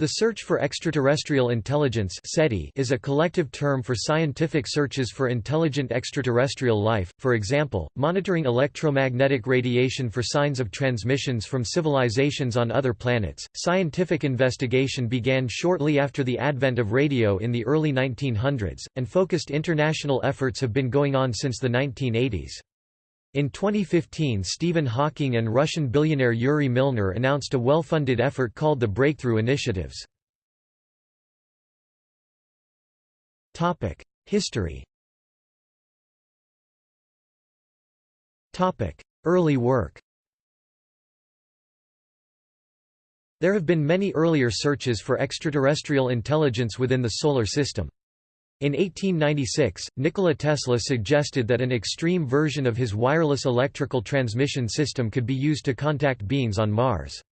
The Search for Extraterrestrial Intelligence SETI is a collective term for scientific searches for intelligent extraterrestrial life, for example, monitoring electromagnetic radiation for signs of transmissions from civilizations on other planets. Scientific investigation began shortly after the advent of radio in the early 1900s, and focused international efforts have been going on since the 1980s. In 2015 Stephen Hawking and Russian billionaire Yuri Milner announced a well-funded effort called the Breakthrough Initiatives. History Early work There have been many earlier searches for extraterrestrial intelligence within the Solar System. In 1896, Nikola Tesla suggested that an extreme version of his wireless electrical transmission system could be used to contact beings on Mars.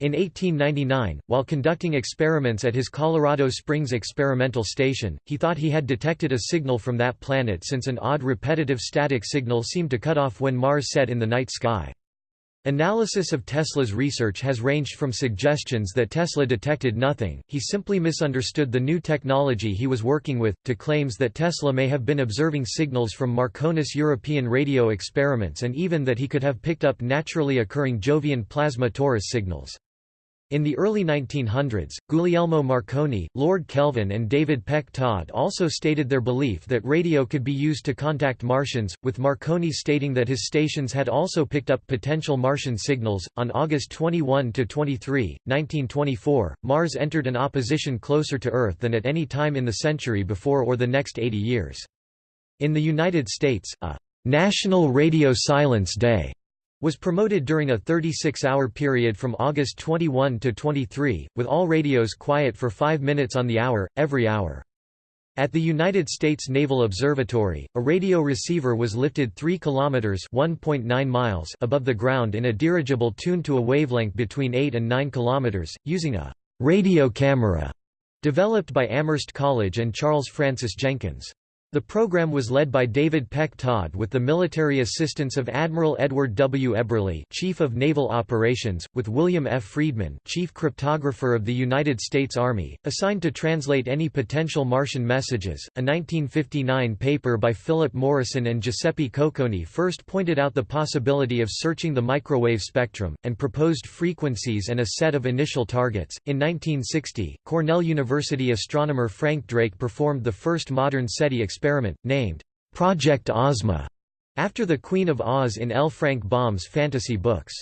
In 1899, while conducting experiments at his Colorado Springs experimental station, he thought he had detected a signal from that planet since an odd repetitive static signal seemed to cut off when Mars set in the night sky. Analysis of Tesla's research has ranged from suggestions that Tesla detected nothing, he simply misunderstood the new technology he was working with, to claims that Tesla may have been observing signals from Marconi's European radio experiments and even that he could have picked up naturally occurring Jovian plasma torus signals. In the early 1900s, Guglielmo Marconi, Lord Kelvin and David Peck Todd also stated their belief that radio could be used to contact Martians, with Marconi stating that his stations had also picked up potential Martian signals. On August 21 to 23, 1924, Mars entered an opposition closer to Earth than at any time in the century before or the next 80 years. In the United States, a National Radio Silence Day was promoted during a 36-hour period from August 21 to 23, with all radios quiet for five minutes on the hour, every hour. At the United States Naval Observatory, a radio receiver was lifted 3 kilometers (1.9 miles) above the ground in a dirigible tuned to a wavelength between 8 and 9 kilometers, using a radio camera developed by Amherst College and Charles Francis Jenkins. The program was led by David Peck Todd with the military assistance of Admiral Edward W. Eberle Chief of Naval Operations, with William F. Friedman Chief Cryptographer of the United States Army, assigned to translate any potential Martian messages. A 1959 paper by Philip Morrison and Giuseppe Cocconi first pointed out the possibility of searching the microwave spectrum, and proposed frequencies and a set of initial targets. In 1960, Cornell University astronomer Frank Drake performed the first modern SETI experiment experiment, named Project Ozma, after the Queen of Oz in L. Frank Baum's fantasy books.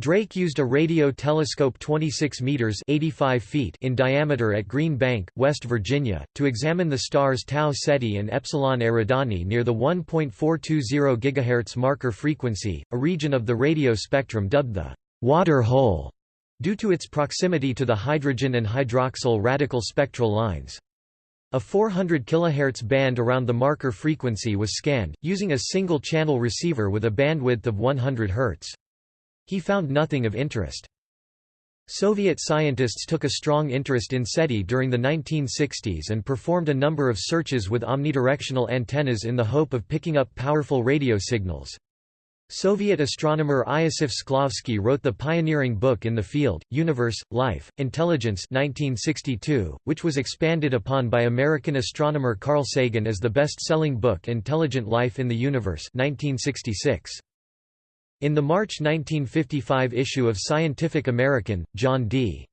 Drake used a radio telescope 26 meters 85 feet in diameter at Green Bank, West Virginia, to examine the stars Tau Ceti and Epsilon Eridani near the 1.420 GHz marker frequency, a region of the radio spectrum dubbed the water hole, due to its proximity to the hydrogen and hydroxyl radical spectral lines. A 400 kHz band around the marker frequency was scanned, using a single-channel receiver with a bandwidth of 100 Hz. He found nothing of interest. Soviet scientists took a strong interest in SETI during the 1960s and performed a number of searches with omnidirectional antennas in the hope of picking up powerful radio signals. Soviet astronomer Iosif Shklovsky wrote the pioneering book in the field, Universe, Life, Intelligence 1962, which was expanded upon by American astronomer Carl Sagan as the best-selling book Intelligent Life in the Universe 1966. In the March 1955 issue of Scientific American, John D.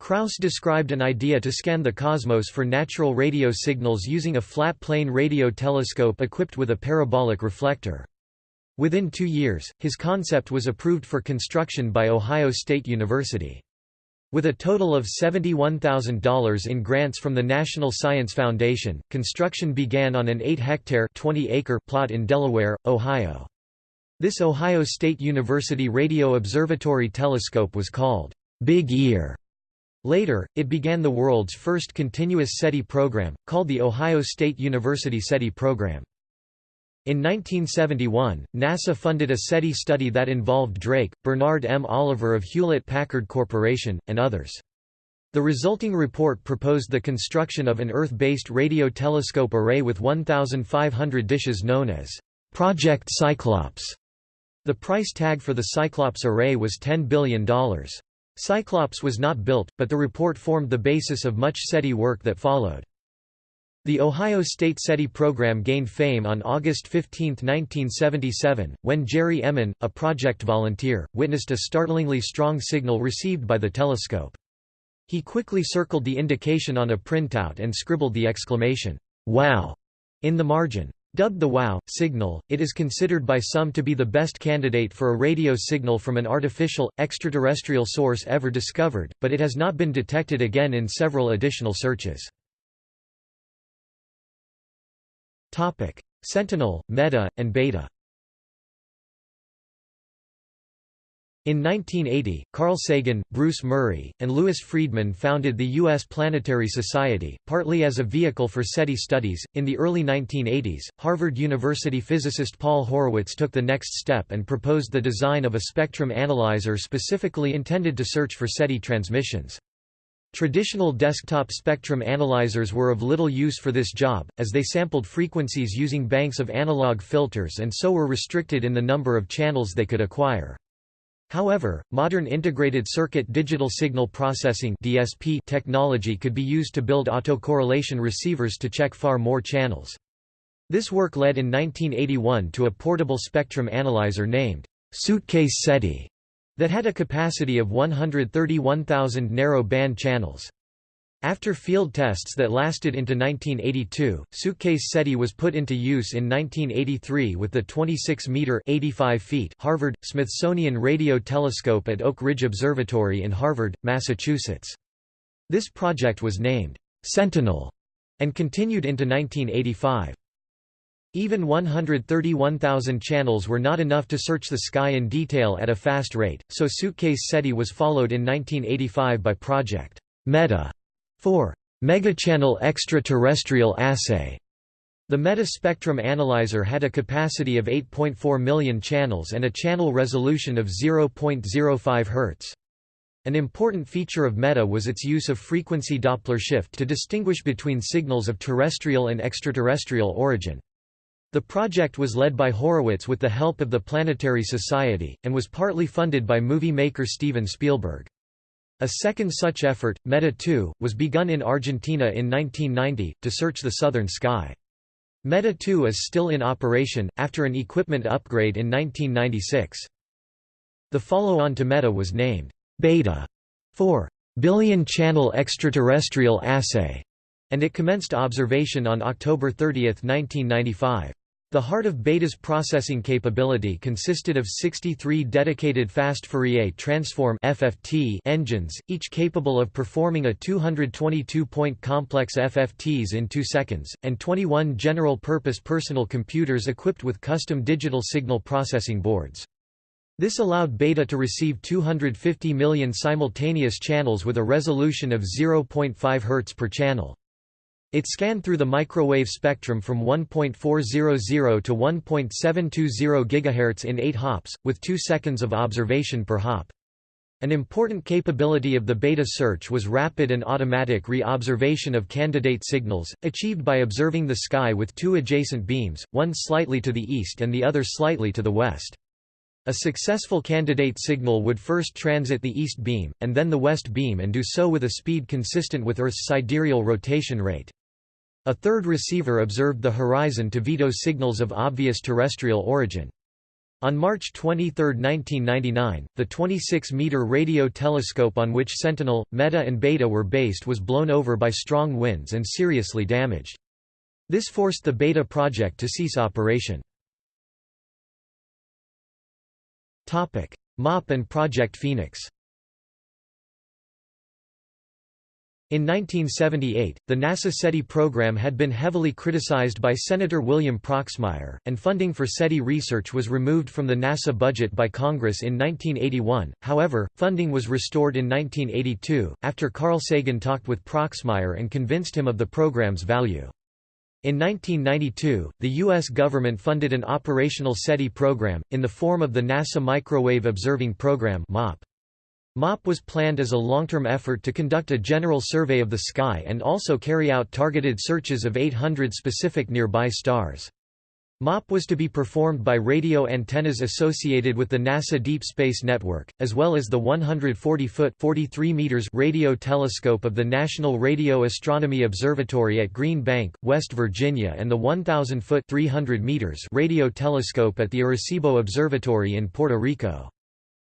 Kraus described an idea to scan the cosmos for natural radio signals using a flat-plane radio telescope equipped with a parabolic reflector. Within two years, his concept was approved for construction by Ohio State University. With a total of $71,000 in grants from the National Science Foundation, construction began on an 8-hectare plot in Delaware, Ohio. This Ohio State University Radio Observatory telescope was called Big Ear. Later, it began the world's first continuous SETI program, called the Ohio State University SETI program. In 1971, NASA funded a SETI study that involved Drake, Bernard M. Oliver of Hewlett-Packard Corporation, and others. The resulting report proposed the construction of an Earth-based radio telescope array with 1,500 dishes known as Project Cyclops. The price tag for the Cyclops array was $10 billion. Cyclops was not built, but the report formed the basis of much SETI work that followed. The Ohio State SETI program gained fame on August 15, 1977, when Jerry Ehman, a project volunteer, witnessed a startlingly strong signal received by the telescope. He quickly circled the indication on a printout and scribbled the exclamation, "'Wow!' in the margin. Dubbed the WOW signal, it is considered by some to be the best candidate for a radio signal from an artificial, extraterrestrial source ever discovered, but it has not been detected again in several additional searches. Sentinel, Meta, and Beta In 1980, Carl Sagan, Bruce Murray, and Louis Friedman founded the U.S. Planetary Society, partly as a vehicle for SETI studies. In the early 1980s, Harvard University physicist Paul Horowitz took the next step and proposed the design of a spectrum analyzer specifically intended to search for SETI transmissions. Traditional desktop spectrum analyzers were of little use for this job, as they sampled frequencies using banks of analog filters and so were restricted in the number of channels they could acquire. However, modern integrated circuit digital signal processing (DSP) technology could be used to build autocorrelation receivers to check far more channels. This work led in 1981 to a portable spectrum analyzer named Suitcase SETI that had a capacity of 131,000 narrow band channels. After field tests that lasted into 1982, Suitcase SETI was put into use in 1983 with the 26-meter (85 feet) Harvard Smithsonian Radio Telescope at Oak Ridge Observatory in Harvard, Massachusetts. This project was named Sentinel and continued into 1985. Even 131,000 channels were not enough to search the sky in detail at a fast rate, so Suitcase SETI was followed in 1985 by Project Meta for megachannel extraterrestrial assay. The Meta-spectrum analyzer had a capacity of 8.4 million channels and a channel resolution of 0.05 Hz. An important feature of META was its use of frequency Doppler shift to distinguish between signals of terrestrial and extraterrestrial origin. The project was led by Horowitz with the help of the Planetary Society, and was partly funded by movie maker Steven Spielberg. A second such effort, META 2, was begun in Argentina in 1990, to search the southern sky. META 2 is still in operation, after an equipment upgrade in 1996. The follow-on to META was named Beta for Billion Channel Extraterrestrial Assay, and it commenced observation on October 30, 1995. The heart of Beta's processing capability consisted of 63 dedicated fast Fourier transform (FFT) engines, each capable of performing a 222-point complex FFTs in 2 seconds, and 21 general-purpose personal computers equipped with custom digital signal processing boards. This allowed Beta to receive 250 million simultaneous channels with a resolution of 0.5 Hz per channel. It scanned through the microwave spectrum from 1.400 to 1.720 GHz in 8 hops, with 2 seconds of observation per hop. An important capability of the beta search was rapid and automatic re-observation of candidate signals, achieved by observing the sky with two adjacent beams, one slightly to the east and the other slightly to the west. A successful candidate signal would first transit the east beam, and then the west beam and do so with a speed consistent with Earth's sidereal rotation rate. A third receiver observed the horizon to veto signals of obvious terrestrial origin. On March 23, 1999, the 26-meter radio telescope on which Sentinel, Meta and Beta were based was blown over by strong winds and seriously damaged. This forced the Beta project to cease operation. MOP and Project Phoenix In 1978, the NASA SETI program had been heavily criticized by Senator William Proxmire, and funding for SETI research was removed from the NASA budget by Congress in 1981. However, funding was restored in 1982, after Carl Sagan talked with Proxmire and convinced him of the program's value. In 1992, the U.S. government funded an operational SETI program, in the form of the NASA Microwave Observing Program MOP. MOP was planned as a long-term effort to conduct a general survey of the sky and also carry out targeted searches of 800 specific nearby stars. MOP was to be performed by radio antennas associated with the NASA Deep Space Network, as well as the 140-foot (43 meters) radio telescope of the National Radio Astronomy Observatory at Green Bank, West Virginia and the 1,000-foot (300 meters) radio telescope at the Arecibo Observatory in Puerto Rico.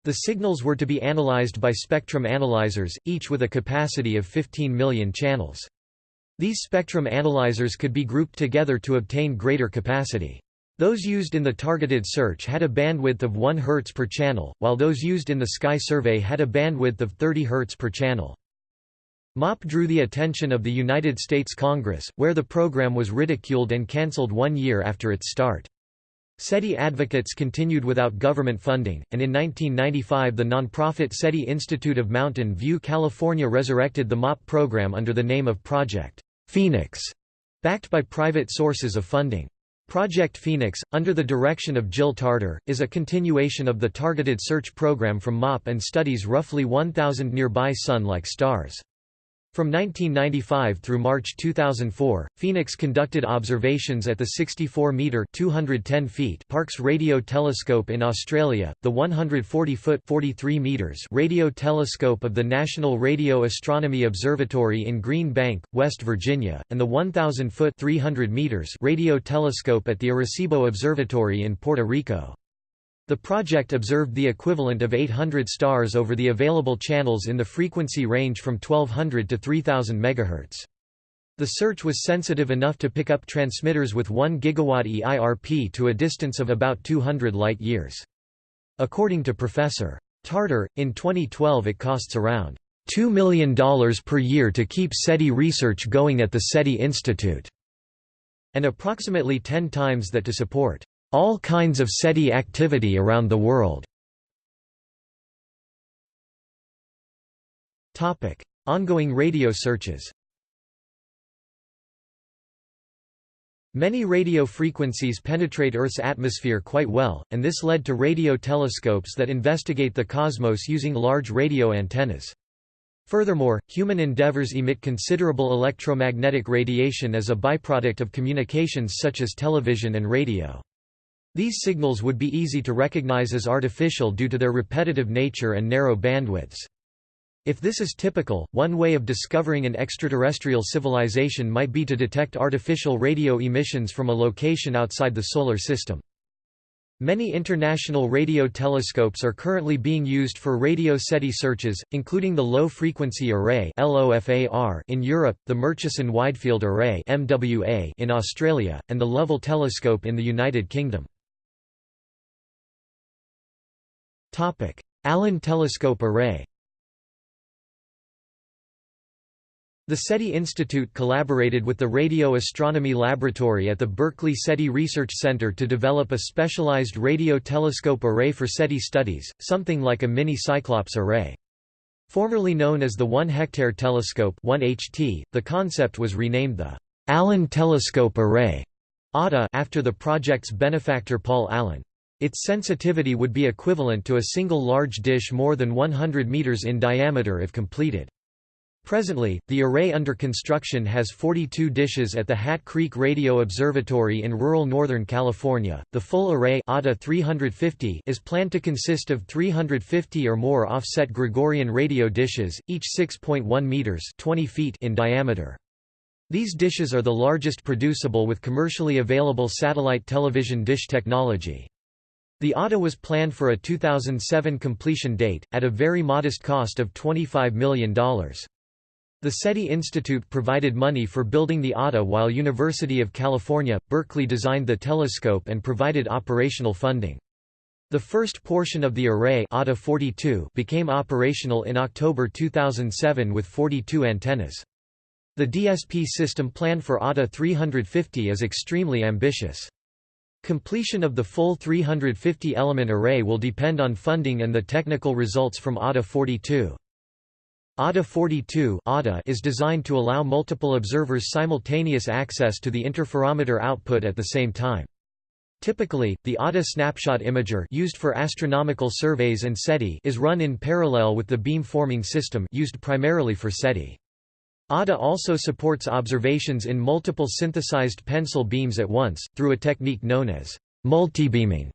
The signals were to be analyzed by spectrum analyzers, each with a capacity of 15 million channels. These spectrum analyzers could be grouped together to obtain greater capacity. Those used in the targeted search had a bandwidth of 1 Hz per channel, while those used in the Sky Survey had a bandwidth of 30 Hz per channel. MOP drew the attention of the United States Congress, where the program was ridiculed and cancelled one year after its start. SETI advocates continued without government funding, and in 1995 the nonprofit SETI Institute of Mountain View California resurrected the MOP program under the name of Project Phoenix, backed by private sources of funding. Project Phoenix, under the direction of Jill Tarter, is a continuation of the targeted search program from MOP and studies roughly 1,000 nearby Sun-like stars. From 1995 through March 2004, Phoenix conducted observations at the 64-metre (210 feet) Parkes Radio Telescope in Australia, the 140-foot (43 meters) radio telescope of the National Radio Astronomy Observatory in Green Bank, West Virginia, and the 1,000-foot (300 meters) radio telescope at the Arecibo Observatory in Puerto Rico. The project observed the equivalent of 800 stars over the available channels in the frequency range from 1200 to 3000 MHz. The search was sensitive enough to pick up transmitters with 1 GW EIRP to a distance of about 200 light-years. According to Professor Tarter, in 2012 it costs around $2 million per year to keep SETI research going at the SETI Institute, and approximately 10 times that to support all kinds of SETI activity around the world. Ongoing radio searches Many radio frequencies penetrate Earth's atmosphere quite well, and this led to radio telescopes that investigate the cosmos using large radio antennas. Furthermore, human endeavors emit considerable electromagnetic radiation as a byproduct of communications such as television and radio. These signals would be easy to recognize as artificial due to their repetitive nature and narrow bandwidths. If this is typical, one way of discovering an extraterrestrial civilization might be to detect artificial radio emissions from a location outside the Solar System. Many international radio telescopes are currently being used for radio SETI searches, including the Low Frequency Array in Europe, the Murchison Widefield Array in Australia, and the Lovell Telescope in the United Kingdom. Allen Telescope Array The SETI Institute collaborated with the Radio Astronomy Laboratory at the Berkeley SETI Research Center to develop a specialized radio telescope array for SETI studies, something like a mini Cyclops array. Formerly known as the 1-hectare telescope 1HT, the concept was renamed the Allen Telescope Array after the project's benefactor Paul Allen. Its sensitivity would be equivalent to a single large dish more than 100 meters in diameter if completed. Presently, the array under construction has 42 dishes at the Hat Creek Radio Observatory in rural Northern California. The full array ATA 350 is planned to consist of 350 or more offset Gregorian radio dishes, each 6.1 meters (20 feet) in diameter. These dishes are the largest producible with commercially available satellite television dish technology. The ATA was planned for a 2007 completion date, at a very modest cost of $25 million. The SETI Institute provided money for building the ATA while University of California, Berkeley designed the telescope and provided operational funding. The first portion of the array ATA 42 became operational in October 2007 with 42 antennas. The DSP system plan for ATA 350 is extremely ambitious. Completion of the full 350-element array will depend on funding and the technical results from ATA 42. ATA 42 is designed to allow multiple observers simultaneous access to the interferometer output at the same time. Typically, the ATA snapshot imager used for astronomical surveys and SETI is run in parallel with the beam forming system used primarily for SETI. ATA also supports observations in multiple synthesized pencil beams at once, through a technique known as multibeaming.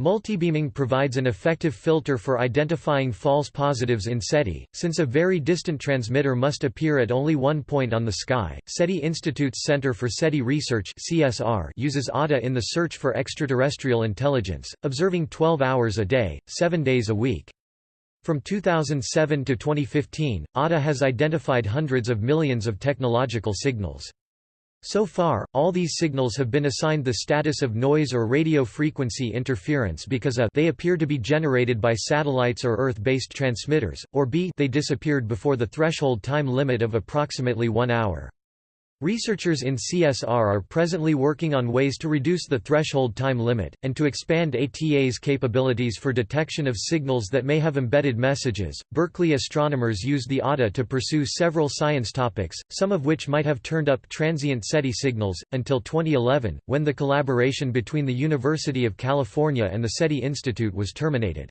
Multibeaming provides an effective filter for identifying false positives in SETI, since a very distant transmitter must appear at only one point on the sky. SETI Institute's Center for SETI Research (CSR) uses ATA in the search for extraterrestrial intelligence, observing 12 hours a day, 7 days a week. From 2007 to 2015, ATA has identified hundreds of millions of technological signals. So far, all these signals have been assigned the status of noise or radio frequency interference because a they appear to be generated by satellites or Earth-based transmitters, or b they disappeared before the threshold time limit of approximately one hour. Researchers in CSR are presently working on ways to reduce the threshold time limit, and to expand ATA's capabilities for detection of signals that may have embedded messages. Berkeley astronomers used the ATA to pursue several science topics, some of which might have turned up transient SETI signals, until 2011, when the collaboration between the University of California and the SETI Institute was terminated.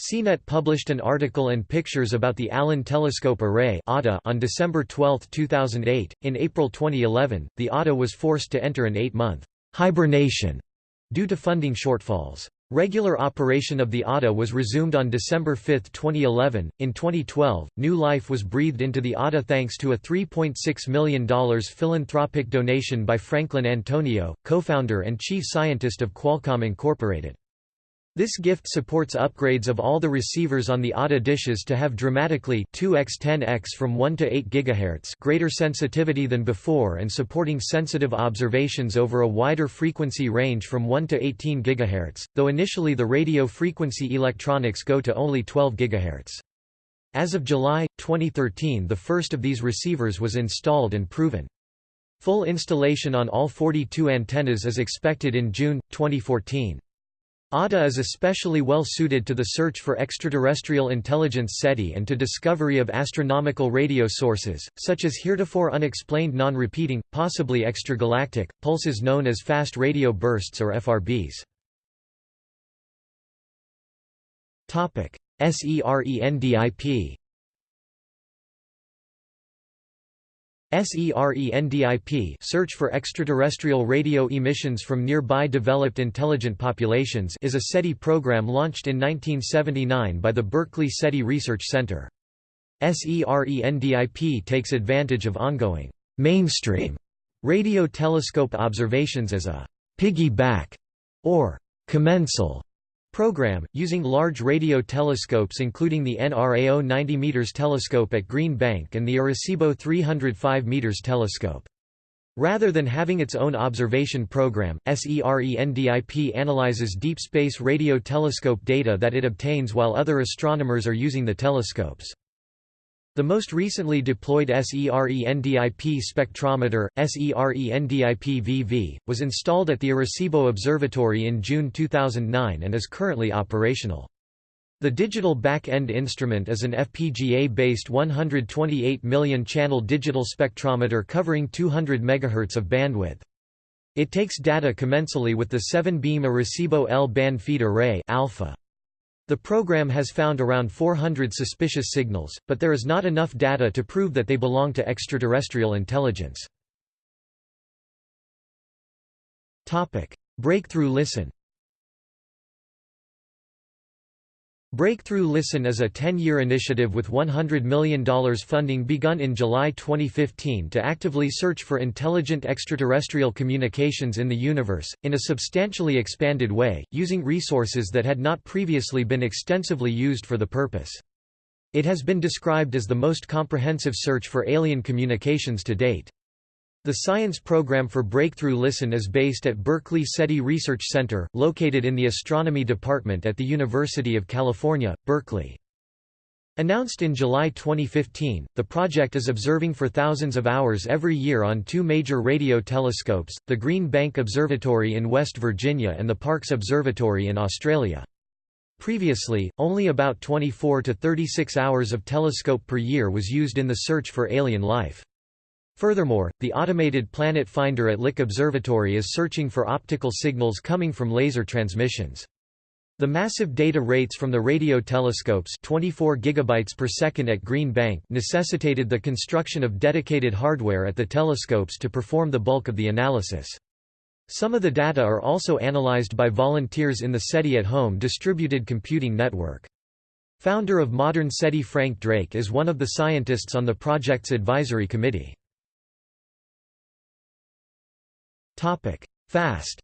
CNET published an article and pictures about the Allen Telescope Array on December 12, 2008. In April 2011, the ATA was forced to enter an eight-month hibernation due to funding shortfalls. Regular operation of the ATA was resumed on December 5, 2011. In 2012, new life was breathed into the ATA thanks to a $3.6 million philanthropic donation by Franklin Antonio, co-founder and chief scientist of Qualcomm Incorporated. This gift supports upgrades of all the receivers on the ATA dishes to have dramatically 2x10x from 1 to 8 GHz greater sensitivity than before and supporting sensitive observations over a wider frequency range from 1 to 18 GHz, though initially the radio frequency electronics go to only 12 GHz. As of July, 2013 the first of these receivers was installed and proven. Full installation on all 42 antennas is expected in June, 2014. ATA is especially well suited to the search for extraterrestrial intelligence SETI and to discovery of astronomical radio sources, such as heretofore unexplained non-repeating, possibly extragalactic, pulses known as fast radio bursts or FRBs. SERENDIP SERENDIP search for extraterrestrial radio emissions from nearby developed intelligent populations is a SETI program launched in 1979 by the Berkeley SETI Research Center. SERENDIP takes advantage of ongoing mainstream radio telescope observations as a piggyback or commensal program, using large radio telescopes including the NRAO 90 m telescope at Green Bank and the Arecibo 305 m telescope. Rather than having its own observation program, SERENDIP analyzes deep space radio telescope data that it obtains while other astronomers are using the telescopes. The most recently deployed SERENDIP spectrometer, SERENDIP-VV, was installed at the Arecibo Observatory in June 2009 and is currently operational. The digital back-end instrument is an FPGA-based 128 million-channel digital spectrometer covering 200 MHz of bandwidth. It takes data commensally with the 7-beam Arecibo L-band feed array alpha. The program has found around 400 suspicious signals, but there is not enough data to prove that they belong to extraterrestrial intelligence. Breakthrough Listen Breakthrough Listen is a 10-year initiative with $100 million funding begun in July 2015 to actively search for intelligent extraterrestrial communications in the universe, in a substantially expanded way, using resources that had not previously been extensively used for the purpose. It has been described as the most comprehensive search for alien communications to date. The science program for Breakthrough Listen is based at Berkeley SETI Research Center, located in the Astronomy Department at the University of California, Berkeley. Announced in July 2015, the project is observing for thousands of hours every year on two major radio telescopes, the Green Bank Observatory in West Virginia and the Parkes Observatory in Australia. Previously, only about 24 to 36 hours of telescope per year was used in the search for alien life. Furthermore, the automated planet finder at Lick Observatory is searching for optical signals coming from laser transmissions. The massive data rates from the radio telescopes 24 gigabytes per second at Green Bank necessitated the construction of dedicated hardware at the telescopes to perform the bulk of the analysis. Some of the data are also analyzed by volunteers in the SETI at Home distributed computing network. Founder of modern SETI Frank Drake is one of the scientists on the project's advisory committee. FAST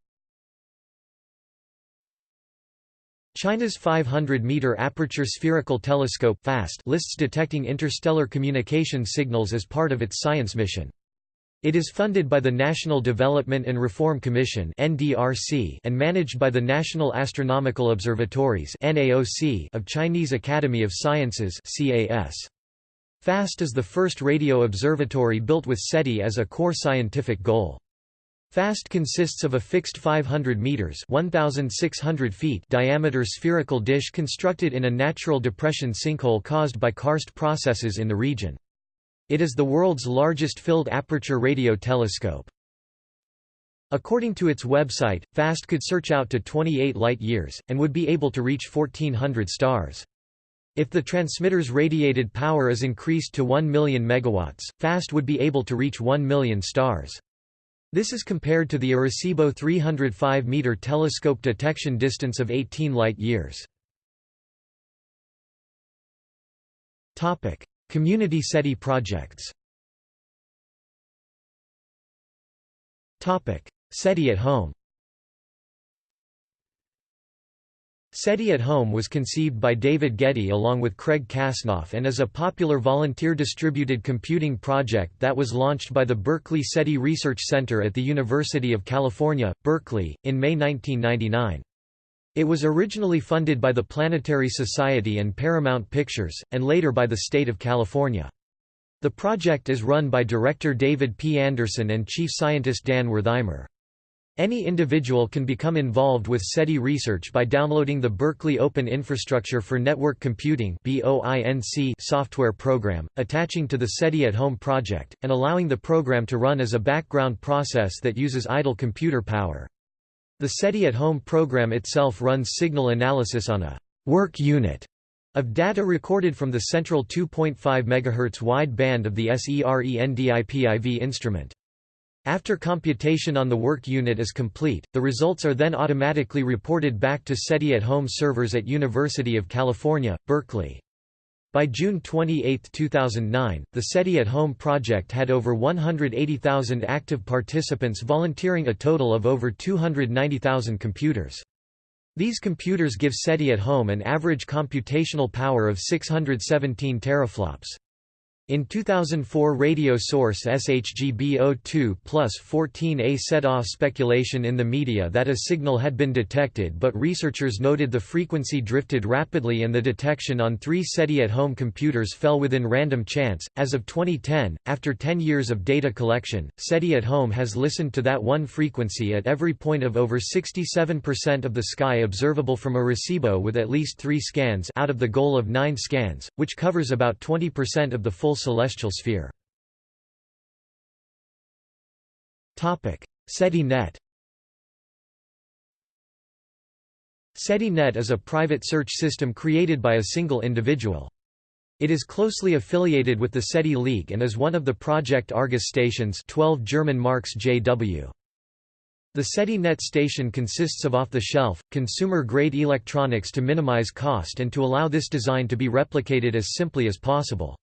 China's 500-meter aperture spherical telescope FAST lists detecting interstellar communication signals as part of its science mission. It is funded by the National Development and Reform Commission (NDRC) and managed by the National Astronomical Observatories (NAOC) of Chinese Academy of Sciences (CAS). FAST is the first radio observatory built with SETI as a core scientific goal. FAST consists of a fixed 500 meters (1600 feet) diameter spherical dish constructed in a natural depression sinkhole caused by karst processes in the region. It is the world's largest filled aperture radio telescope. According to its website, FAST could search out to 28 light-years, and would be able to reach 1400 stars. If the transmitter's radiated power is increased to 1 million megawatts, FAST would be able to reach 1 million stars. This is compared to the Arecibo 305-meter telescope detection distance of 18 light-years. Community SETI projects. SETI at home SETI at Home was conceived by David Gedye along with Craig Kasnoff and is a popular volunteer distributed computing project that was launched by the Berkeley SETI Research Center at the University of California, Berkeley, in May 1999. It was originally funded by the Planetary Society and Paramount Pictures, and later by the state of California. The project is run by director David P. Anderson and chief scientist Dan Werthimer. Any individual can become involved with SETI research by downloading the Berkeley Open Infrastructure for Network Computing software program, attaching to the SETI at Home project, and allowing the program to run as a background process that uses idle computer power. The SETI at Home program itself runs signal analysis on a work unit of data recorded from the central 2.5 MHz wide band of the SERENDIP IV instrument. After computation on the work unit is complete, the results are then automatically reported back to SETI at Home servers at University of California, Berkeley. By June 28, 2009, the SETI at Home project had over 180,000 active participants volunteering a total of over 290,000 computers. These computers give SETI at Home an average computational power of 617 teraflops. In 2004 radio source SHGB02 plus 14A set off speculation in the media that a signal had been detected but researchers noted the frequency drifted rapidly and the detection on three SETI at home computers fell within random chance. As of 2010, after 10 years of data collection, SETI at home has listened to that one frequency at every point of over 67% of the sky observable from Arecibo with at least three scans out of the goal of nine scans, which covers about 20% of the full celestial sphere. SETI-NET SETI-NET is a private search system created by a single individual. It is closely affiliated with the SETI League and is one of the Project Argus stations 12 German marks JW. The SETI-NET station consists of off-the-shelf, consumer-grade electronics to minimize cost and to allow this design to be replicated as simply as possible.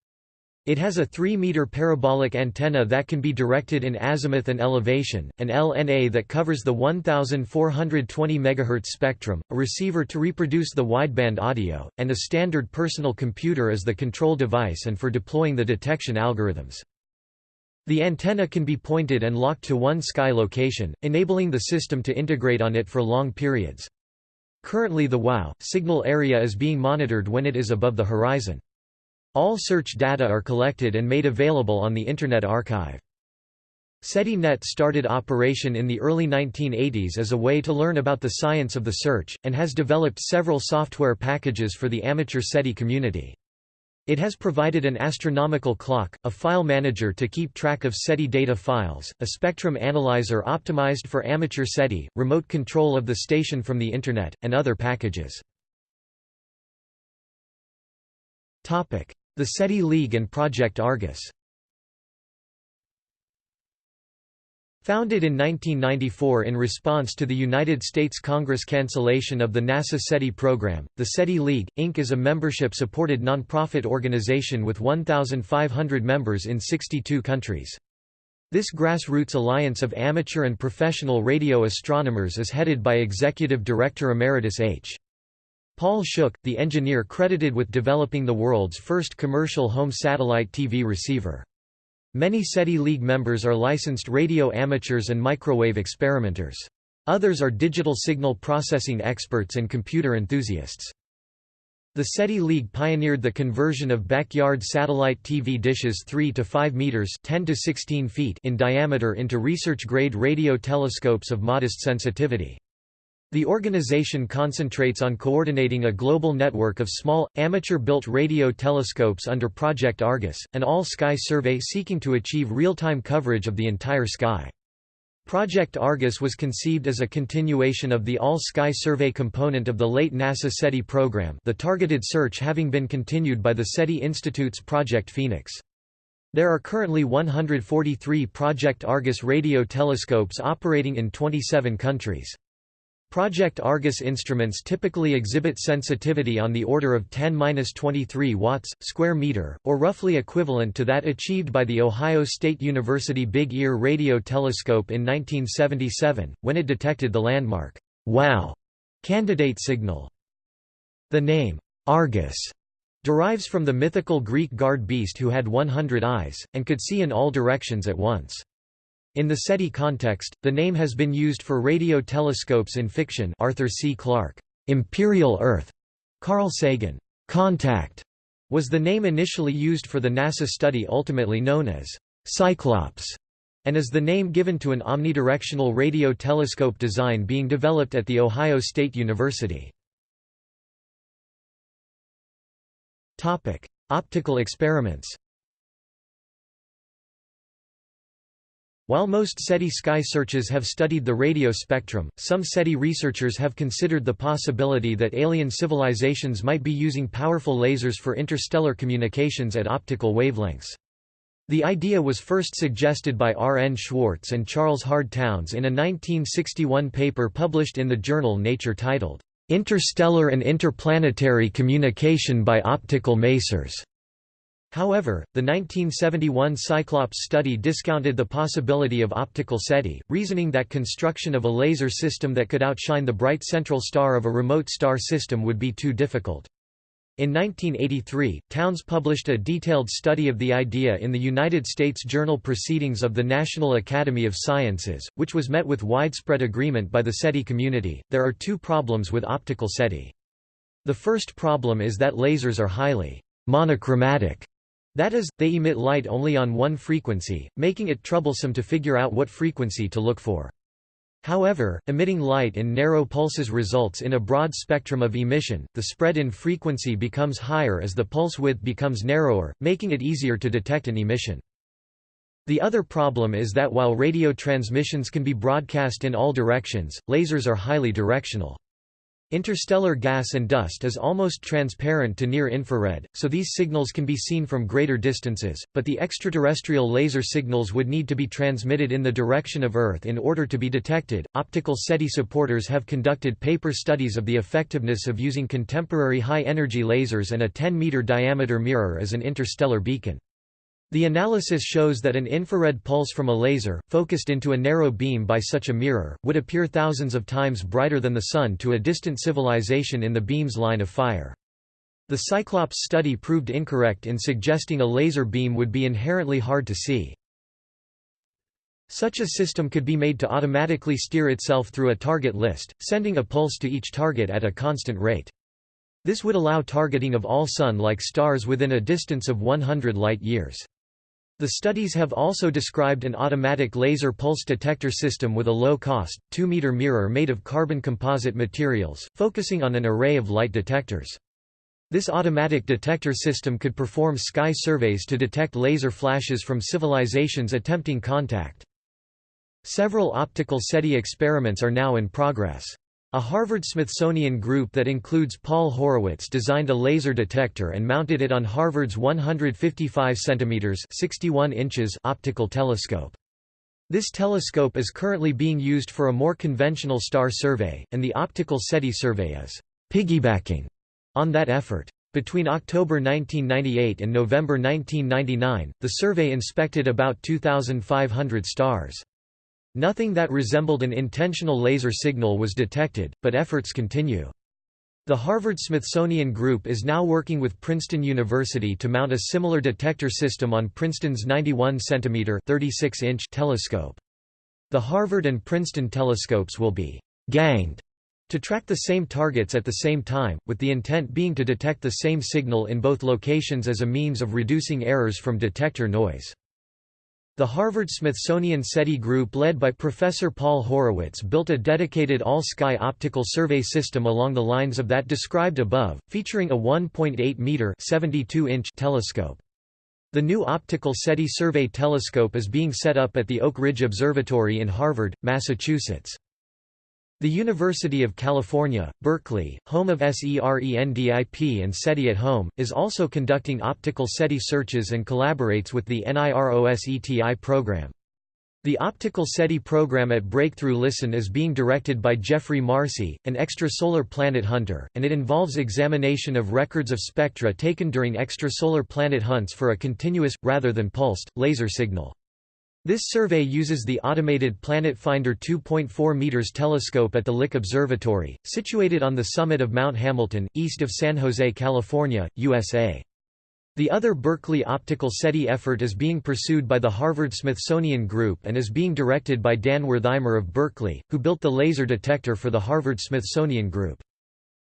It has a 3-meter parabolic antenna that can be directed in azimuth and elevation, an LNA that covers the 1420 MHz spectrum, a receiver to reproduce the wideband audio, and a standard personal computer as the control device and for deploying the detection algorithms. The antenna can be pointed and locked to one sky location, enabling the system to integrate on it for long periods. Currently the WOW! signal area is being monitored when it is above the horizon. All search data are collected and made available on the Internet Archive. SETI-NET started operation in the early 1980s as a way to learn about the science of the search, and has developed several software packages for the amateur SETI community. It has provided an astronomical clock, a file manager to keep track of SETI data files, a spectrum analyzer optimized for amateur SETI, remote control of the station from the Internet, and other packages. The SETI League and Project Argus Founded in 1994 in response to the United States Congress cancellation of the NASA SETI program, the SETI League, Inc. is a membership-supported nonprofit organization with 1,500 members in 62 countries. This grassroots alliance of amateur and professional radio astronomers is headed by Executive Director Emeritus H. Paul Shuch, the engineer credited with developing the world's first commercial home satellite TV receiver. Many SETI League members are licensed radio amateurs and microwave experimenters. Others are digital signal processing experts and computer enthusiasts. The SETI League pioneered the conversion of backyard satellite TV dishes 3 to 5 meters (10 to 16 feet) in diameter into research-grade radio telescopes of modest sensitivity. The organization concentrates on coordinating a global network of small, amateur-built radio telescopes under Project Argus, an all-sky survey seeking to achieve real-time coverage of the entire sky. Project Argus was conceived as a continuation of the All-Sky Survey component of the late NASA SETI program the targeted search having been continued by the SETI Institute's Project Phoenix. There are currently 143 Project Argus radio telescopes operating in 27 countries. Project Argus instruments typically exhibit sensitivity on the order of 10-23 watts, square meter, or roughly equivalent to that achieved by the Ohio State University Big Ear Radio Telescope in 1977, when it detected the landmark, WOW! candidate signal. The name, Argus, derives from the mythical Greek guard beast who had 100 eyes, and could see in all directions at once. In the SETI context, the name has been used for radio telescopes in fiction Arthur C. Clarke, Imperial Earth, Carl Sagan, Contact, was the name initially used for the NASA study ultimately known as Cyclops, and is the name given to an omnidirectional radio telescope design being developed at The Ohio State University. Optical experiments While most SETI sky searches have studied the radio spectrum, some SETI researchers have considered the possibility that alien civilizations might be using powerful lasers for interstellar communications at optical wavelengths. The idea was first suggested by R. N. Schwartz and Charles Hard Townes in a 1961 paper published in the journal Nature titled, "'Interstellar and Interplanetary Communication by Optical Masers". However, the 1971 Cyclops study discounted the possibility of optical SETI, reasoning that construction of a laser system that could outshine the bright central star of a remote star system would be too difficult. In 1983, Townes published a detailed study of the idea in the United States Journal Proceedings of the National Academy of Sciences, which was met with widespread agreement by the SETI community. There are two problems with optical SETI. The first problem is that lasers are highly monochromatic that is, they emit light only on one frequency, making it troublesome to figure out what frequency to look for. However, emitting light in narrow pulses results in a broad spectrum of emission, the spread in frequency becomes higher as the pulse width becomes narrower, making it easier to detect an emission. The other problem is that while radio transmissions can be broadcast in all directions, lasers are highly directional. Interstellar gas and dust is almost transparent to near infrared, so these signals can be seen from greater distances, but the extraterrestrial laser signals would need to be transmitted in the direction of Earth in order to be detected. Optical SETI supporters have conducted paper studies of the effectiveness of using contemporary high energy lasers and a 10 meter diameter mirror as an interstellar beacon. The analysis shows that an infrared pulse from a laser, focused into a narrow beam by such a mirror, would appear thousands of times brighter than the Sun to a distant civilization in the beam's line of fire. The Cyclops study proved incorrect in suggesting a laser beam would be inherently hard to see. Such a system could be made to automatically steer itself through a target list, sending a pulse to each target at a constant rate. This would allow targeting of all Sun-like stars within a distance of 100 light-years. The studies have also described an automatic laser pulse detector system with a low-cost, 2-meter mirror made of carbon composite materials, focusing on an array of light detectors. This automatic detector system could perform sky surveys to detect laser flashes from civilizations attempting contact. Several optical SETI experiments are now in progress. A Harvard-Smithsonian group that includes Paul Horowitz designed a laser detector and mounted it on Harvard's 155 cm 61 inches optical telescope. This telescope is currently being used for a more conventional star survey, and the optical SETI survey is piggybacking on that effort. Between October 1998 and November 1999, the survey inspected about 2,500 stars. Nothing that resembled an intentional laser signal was detected, but efforts continue. The Harvard-Smithsonian Group is now working with Princeton University to mount a similar detector system on Princeton's 91 centimeter 36 inch telescope. The Harvard and Princeton telescopes will be «ganged» to track the same targets at the same time, with the intent being to detect the same signal in both locations as a means of reducing errors from detector noise. The Harvard-Smithsonian SETI group led by Professor Paul Horowitz built a dedicated all-sky optical survey system along the lines of that described above, featuring a 1.8-meter telescope. The new optical SETI survey telescope is being set up at the Oak Ridge Observatory in Harvard, Massachusetts. The University of California, Berkeley, home of SERENDIP and SETI at Home, is also conducting optical SETI searches and collaborates with the NIROSETI program. The optical SETI program at Breakthrough Listen is being directed by Geoffrey Marcy, an extrasolar planet hunter, and it involves examination of records of spectra taken during extrasolar planet hunts for a continuous, rather than pulsed, laser signal. This survey uses the automated Planet Finder 2.4 meters telescope at the Lick Observatory, situated on the summit of Mount Hamilton, east of San Jose, California, USA. The other Berkeley optical SETI effort is being pursued by the Harvard-Smithsonian Group and is being directed by Dan Werthimer of Berkeley, who built the laser detector for the Harvard-Smithsonian Group.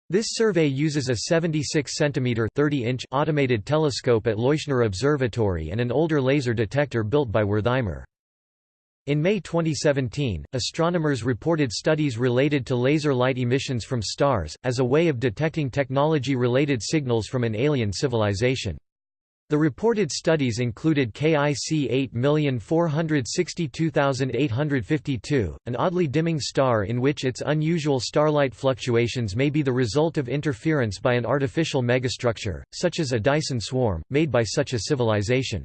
This survey uses a 76 cm 30 inch automated telescope at Leuschner Observatory and an older laser detector built by Werthimer. In May 2017, astronomers reported studies related to laser light emissions from stars, as a way of detecting technology-related signals from an alien civilization. The reported studies included KIC 8462852, an oddly dimming star in which its unusual starlight fluctuations may be the result of interference by an artificial megastructure, such as a Dyson swarm, made by such a civilization.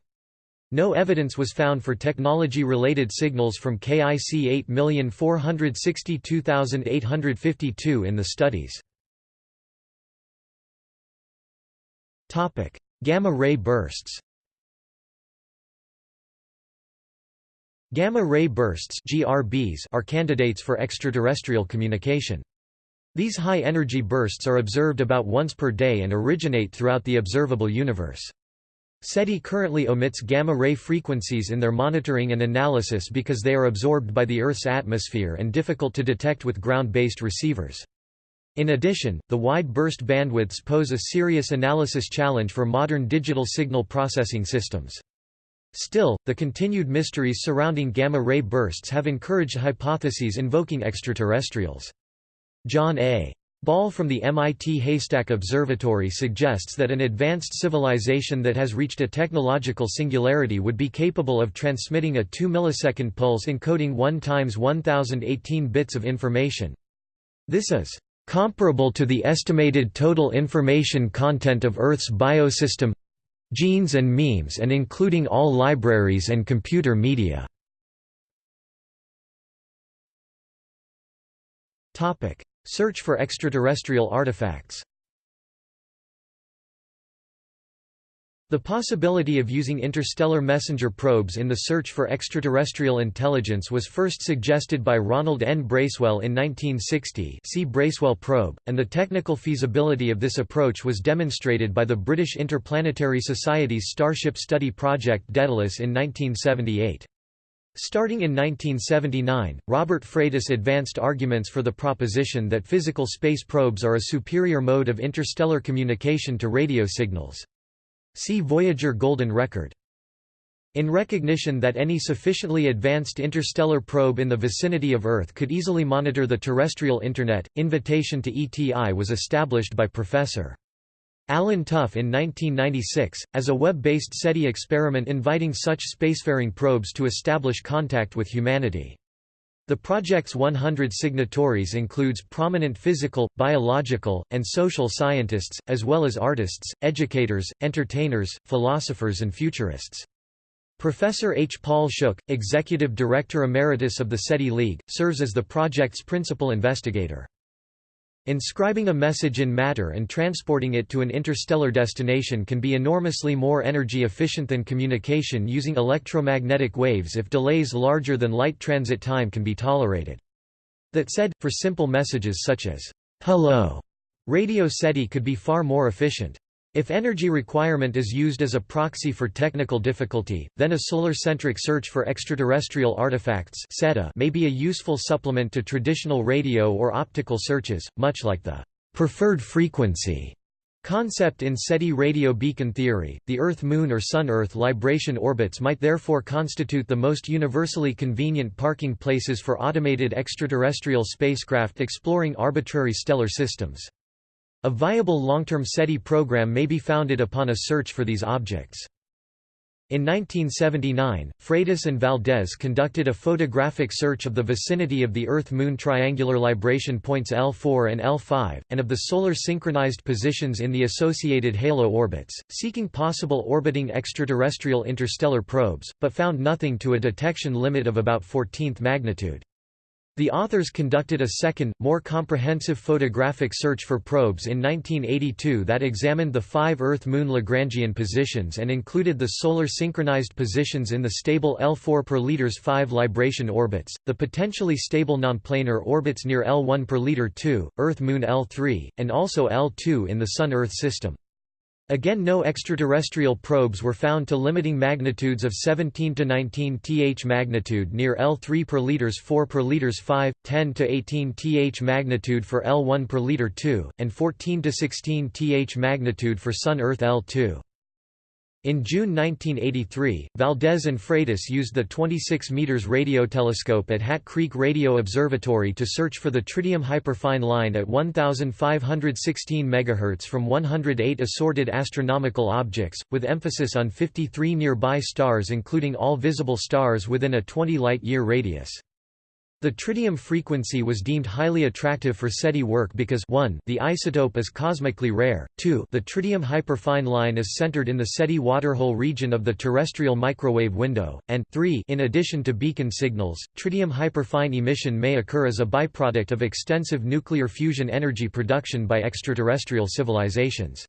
No evidence was found for technology-related signals from KIC 8462852 in the studies. Gamma-ray bursts Gamma-ray bursts GRBs are candidates for extraterrestrial communication. These high-energy bursts are observed about once per day and originate throughout the observable universe. SETI currently omits gamma-ray frequencies in their monitoring and analysis because they are absorbed by the Earth's atmosphere and difficult to detect with ground-based receivers. In addition, the wide burst bandwidths pose a serious analysis challenge for modern digital signal processing systems. Still, the continued mysteries surrounding gamma-ray bursts have encouraged hypotheses invoking extraterrestrials. John A. Ball from the MIT Haystack Observatory suggests that an advanced civilization that has reached a technological singularity would be capable of transmitting a 2 millisecond pulse encoding 1 times 1018 bits of information. This is comparable to the estimated total information content of Earth's biosystem genes and memes and including all libraries and computer media. Search for extraterrestrial artifacts The possibility of using interstellar messenger probes in the search for extraterrestrial intelligence was first suggested by Ronald N. Bracewell in 1960 see Bracewell probe, and the technical feasibility of this approach was demonstrated by the British Interplanetary Society's Starship Study Project Daedalus in 1978. Starting in 1979, Robert Freitas advanced arguments for the proposition that physical space probes are a superior mode of interstellar communication to radio signals. See Voyager Golden Record. In recognition that any sufficiently advanced interstellar probe in the vicinity of Earth could easily monitor the terrestrial Internet, invitation to ETI was established by Prof. Allen Tough in 1996, as a web-based SETI experiment inviting such spacefaring probes to establish contact with humanity. The project's 100 signatories includes prominent physical, biological, and social scientists, as well as artists, educators, entertainers, philosophers and futurists. Professor H. Paul Shuch, Executive Director Emeritus of the SETI League, serves as the project's principal investigator. Inscribing a message in matter and transporting it to an interstellar destination can be enormously more energy efficient than communication using electromagnetic waves if delays larger than light transit time can be tolerated. That said, for simple messages such as, "'Hello' radio SETI could be far more efficient. If energy requirement is used as a proxy for technical difficulty, then a solar-centric search for extraterrestrial artifacts may be a useful supplement to traditional radio or optical searches, much like the preferred frequency concept in SETI radio beacon theory. The Earth-Moon or Sun-Earth libration orbits might therefore constitute the most universally convenient parking places for automated extraterrestrial spacecraft exploring arbitrary stellar systems. A viable long-term SETI program may be founded upon a search for these objects. In 1979, Freitas and Valdez conducted a photographic search of the vicinity of the Earth-Moon triangular libration points L4 and L5, and of the solar synchronized positions in the associated halo orbits, seeking possible orbiting extraterrestrial interstellar probes, but found nothing to a detection limit of about 14th magnitude. The authors conducted a second, more comprehensive photographic search for probes in 1982 that examined the five Earth-Moon Lagrangian positions and included the solar synchronized positions in the stable L4 per liters 5 libration orbits, the potentially stable nonplanar orbits near L1 per liter 2, Earth-Moon L3, and also L2 in the Sun-Earth system. Again no extraterrestrial probes were found to limiting magnitudes of 17 to 19 th magnitude near L3 per liters 4 per liters 5, 10 to 18 th magnitude for L1 per liter 2, and 14 to 16 th magnitude for Sun-Earth L2. In June 1983, Valdez and Freitas used the 26 meters radio telescope at Hat Creek Radio Observatory to search for the tritium hyperfine line at 1516 MHz from 108 assorted astronomical objects, with emphasis on 53 nearby stars including all visible stars within a 20 light-year radius. The tritium frequency was deemed highly attractive for SETI work because 1 the isotope is cosmically rare, 2 the tritium hyperfine line is centered in the SETI waterhole region of the terrestrial microwave window, and 3 in addition to beacon signals, tritium hyperfine emission may occur as a byproduct of extensive nuclear fusion energy production by extraterrestrial civilizations.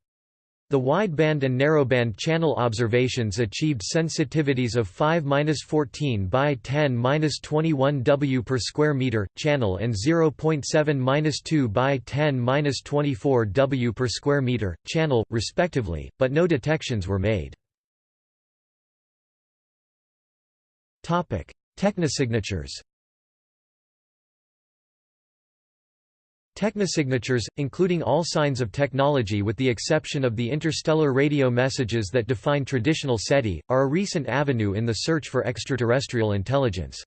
The wideband and narrowband channel observations achieved sensitivities of 5-14 by 10-21 W per square meter channel and 0.7-2 by 10-24 W per square meter channel respectively, but no detections were made. Topic: Technosignatures Technosignatures, including all signs of technology with the exception of the interstellar radio messages that define traditional SETI, are a recent avenue in the search for extraterrestrial intelligence.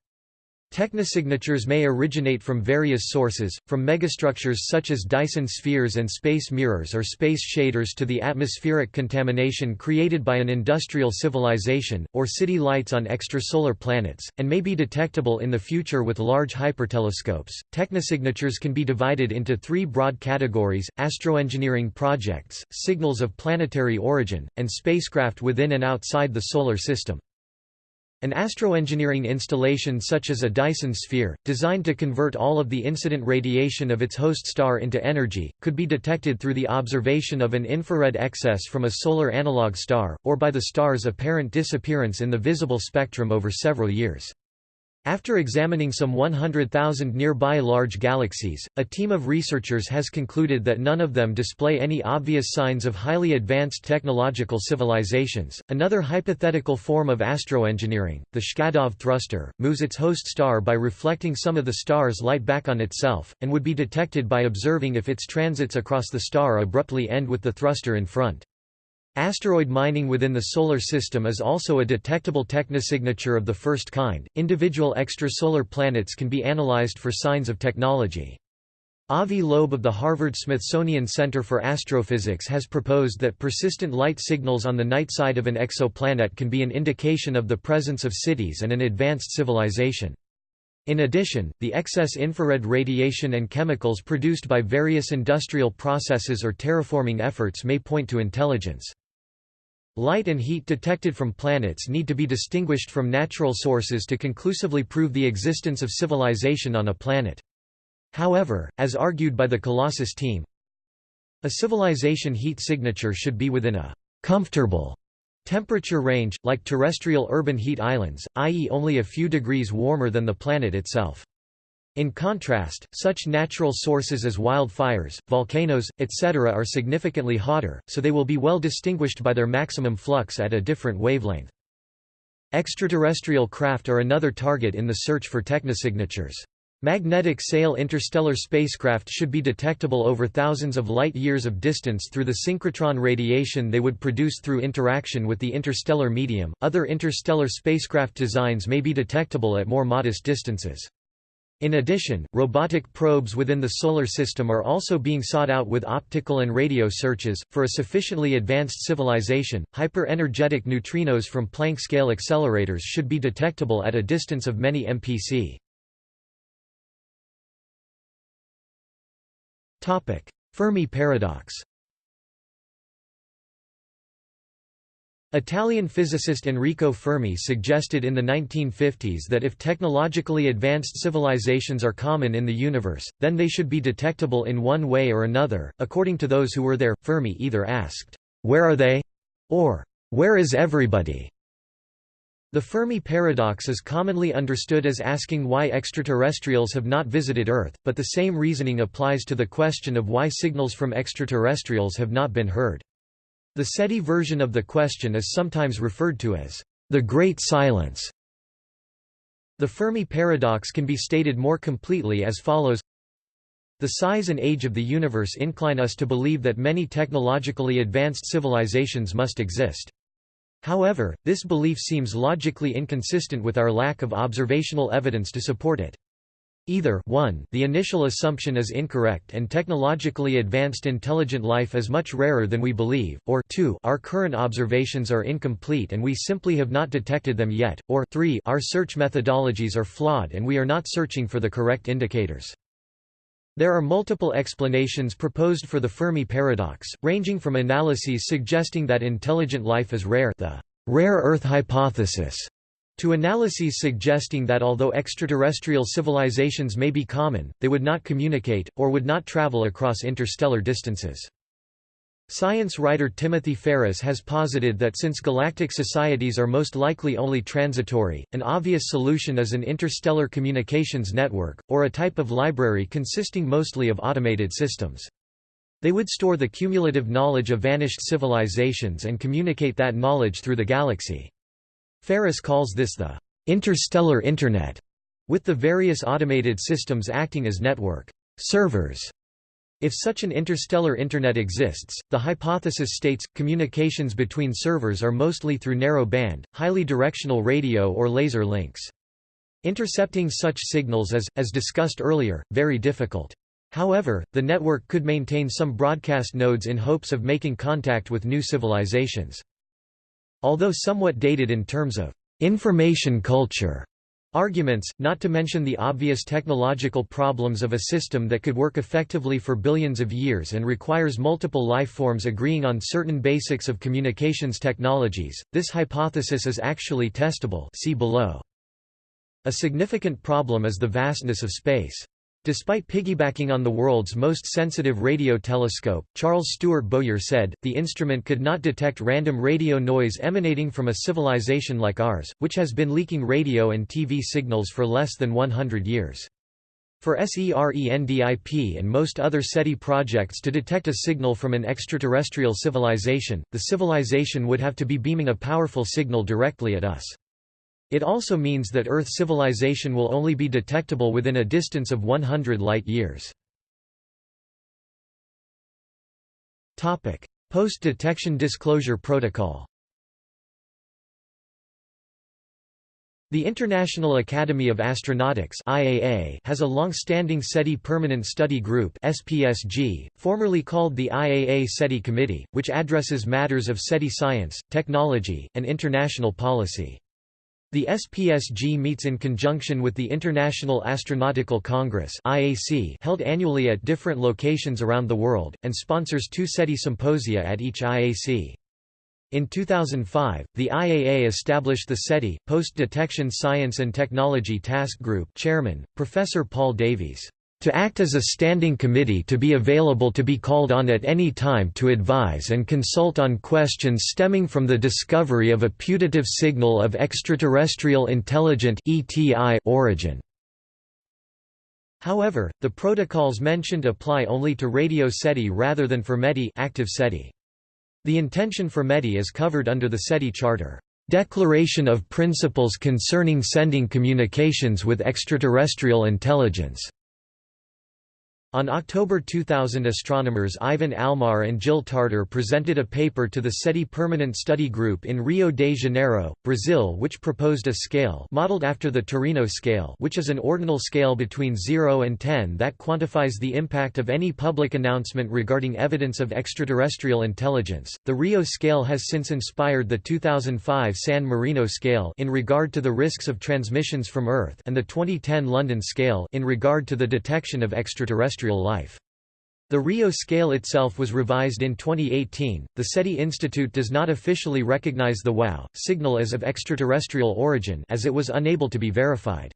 Technosignatures may originate from various sources, from megastructures such as Dyson spheres and space mirrors or space shaders to the atmospheric contamination created by an industrial civilization, or city lights on extrasolar planets, and may be detectable in the future with large hypertelescopes. Technosignatures can be divided into three broad categories astroengineering projects, signals of planetary origin, and spacecraft within and outside the Solar System. An astroengineering installation such as a Dyson sphere, designed to convert all of the incident radiation of its host star into energy, could be detected through the observation of an infrared excess from a solar analog star, or by the star's apparent disappearance in the visible spectrum over several years. After examining some 100,000 nearby large galaxies, a team of researchers has concluded that none of them display any obvious signs of highly advanced technological civilizations. Another hypothetical form of astroengineering, the Shkadov thruster, moves its host star by reflecting some of the star's light back on itself, and would be detected by observing if its transits across the star abruptly end with the thruster in front. Asteroid mining within the Solar System is also a detectable technosignature of the first kind. Individual extrasolar planets can be analyzed for signs of technology. Avi Loeb of the Harvard-Smithsonian Center for Astrophysics has proposed that persistent light signals on the night side of an exoplanet can be an indication of the presence of cities and an advanced civilization. In addition, the excess infrared radiation and chemicals produced by various industrial processes or terraforming efforts may point to intelligence. Light and heat detected from planets need to be distinguished from natural sources to conclusively prove the existence of civilization on a planet. However, as argued by the Colossus team, a civilization heat signature should be within a «comfortable» temperature range, like terrestrial urban heat islands, i.e. only a few degrees warmer than the planet itself. In contrast, such natural sources as wildfires, volcanoes, etc. are significantly hotter, so they will be well distinguished by their maximum flux at a different wavelength. Extraterrestrial craft are another target in the search for technosignatures. Magnetic sail interstellar spacecraft should be detectable over thousands of light-years of distance through the synchrotron radiation they would produce through interaction with the interstellar medium. Other interstellar spacecraft designs may be detectable at more modest distances. In addition, robotic probes within the Solar System are also being sought out with optical and radio searches. For a sufficiently advanced civilization, hyper-energetic neutrinos from Planck scale accelerators should be detectable at a distance of many MPC. Fermi paradox Italian physicist Enrico Fermi suggested in the 1950s that if technologically advanced civilizations are common in the universe, then they should be detectable in one way or another. According to those who were there, Fermi either asked, Where are they? or Where is everybody? The Fermi paradox is commonly understood as asking why extraterrestrials have not visited Earth, but the same reasoning applies to the question of why signals from extraterrestrials have not been heard. The SETI version of the question is sometimes referred to as the Great Silence. The Fermi paradox can be stated more completely as follows The size and age of the universe incline us to believe that many technologically advanced civilizations must exist. However, this belief seems logically inconsistent with our lack of observational evidence to support it. Either 1 the initial assumption is incorrect and technologically advanced intelligent life is much rarer than we believe, or 2 our current observations are incomplete and we simply have not detected them yet, or 3 our search methodologies are flawed and we are not searching for the correct indicators. There are multiple explanations proposed for the Fermi paradox, ranging from analyses suggesting that intelligent life is rare the rare Earth hypothesis, to analyses suggesting that although extraterrestrial civilizations may be common, they would not communicate, or would not travel across interstellar distances. Science writer Timothy Ferris has posited that since galactic societies are most likely only transitory, an obvious solution is an interstellar communications network, or a type of library consisting mostly of automated systems. They would store the cumulative knowledge of vanished civilizations and communicate that knowledge through the galaxy. Ferris calls this the interstellar Internet, with the various automated systems acting as network servers if such an interstellar Internet exists, the hypothesis states, communications between servers are mostly through narrow-band, highly directional radio or laser links. Intercepting such signals is, as discussed earlier, very difficult. However, the network could maintain some broadcast nodes in hopes of making contact with new civilizations. Although somewhat dated in terms of information culture, Arguments, not to mention the obvious technological problems of a system that could work effectively for billions of years and requires multiple life forms agreeing on certain basics of communications technologies, this hypothesis is actually testable see below. A significant problem is the vastness of space. Despite piggybacking on the world's most sensitive radio telescope, Charles Stuart Bowyer said, the instrument could not detect random radio noise emanating from a civilization like ours, which has been leaking radio and TV signals for less than 100 years. For SERENDIP and most other SETI projects to detect a signal from an extraterrestrial civilization, the civilization would have to be beaming a powerful signal directly at us. It also means that Earth civilization will only be detectable within a distance of 100 light-years. Post-detection disclosure protocol The International Academy of Astronautics IAA has a long-standing SETI Permanent Study Group SPSG, formerly called the IAA SETI Committee, which addresses matters of SETI science, technology, and international policy. The SPSG meets in conjunction with the International Astronautical Congress IAC held annually at different locations around the world, and sponsors two SETI symposia at each IAC. In 2005, the IAA established the SETI, Post-Detection Science and Technology Task Group chairman, Professor Paul Davies, "...to act as a standing committee to be available to be called on at any time to advise and consult on questions stemming from the discovery of a putative signal of extraterrestrial intelligent origin." However, the protocols mentioned apply only to radio SETI rather than for METI active SETI. The intention for METI is covered under the SETI Charter, "...declaration of principles concerning sending communications with extraterrestrial intelligence." On October 2000 astronomers Ivan Almar and Jill Tarter presented a paper to the SETI Permanent Study Group in Rio de Janeiro, Brazil which proposed a scale modeled after the Torino scale which is an ordinal scale between 0 and 10 that quantifies the impact of any public announcement regarding evidence of extraterrestrial intelligence. The Rio scale has since inspired the 2005 San Marino scale in regard to the risks of transmissions from Earth and the 2010 London scale in regard to the detection of extraterrestrial terrestrial life. The Rio scale itself was revised in 2018. The SETI Institute does not officially recognize the WOW signal as of extraterrestrial origin as it was unable to be verified.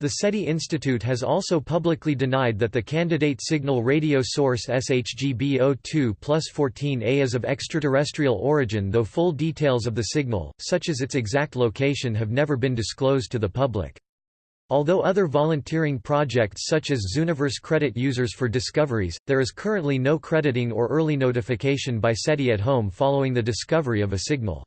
The SETI Institute has also publicly denied that the candidate signal radio source SHGB02 plus 14A is of extraterrestrial origin though full details of the signal, such as its exact location have never been disclosed to the public. Although other volunteering projects such as Zooniverse credit users for discoveries, there is currently no crediting or early notification by SETI at home following the discovery of a signal.